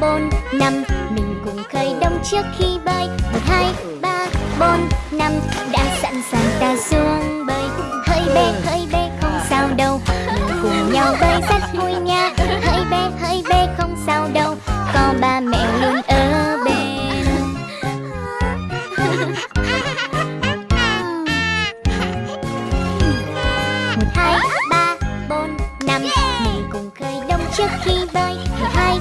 bốn năm. Mình cùng khởi động trước khi bơi. Một, hai, ba bốn năm. Đã sẵn sàng ta xuống bơi. Hơi bê hơi bê không sao đâu. Mình cùng nhau bơi rất vui nha. Hơi bê hơi bê không sao đâu. Có ba mẹ luôn ở bên. Một, hai, ba bốn năm. Mình cùng khởi động trước khi bơi. Một, hai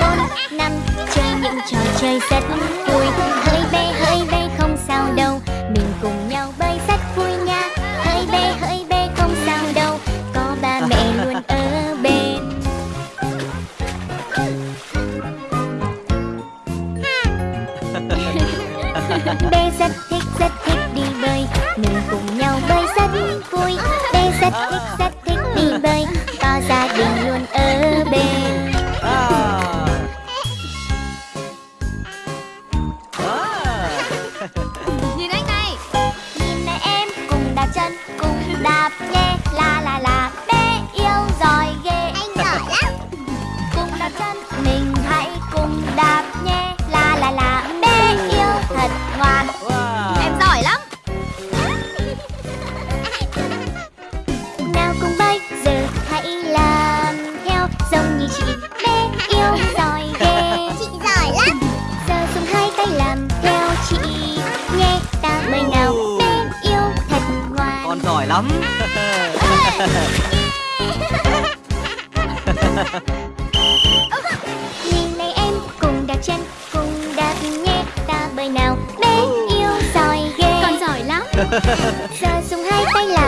bốn năm chơi những trò chơi rất vui. Hơi bê hơi bê không sao đâu. Mình cùng nhau bơi rất vui nha. Hơi bê hơi bê không sao đâu. Có ba mẹ luôn ở bên. Bê rất thích rất thích đi bơi. Mình cùng nhau bơi rất vui. Bê rất thích rất chị bé yêu giỏi ghê. Chị giỏi lắm. Giờ dùng hai tay làm theo chị. Nhé ta bơi nào. Bé yêu thật ngoan. Con giỏi lắm. Nhìn này em cùng đạp chân cùng đạp nhẹ Ta bơi nào. Bé yêu giỏi ghê. Con giỏi lắm. Giờ dùng hai tay làm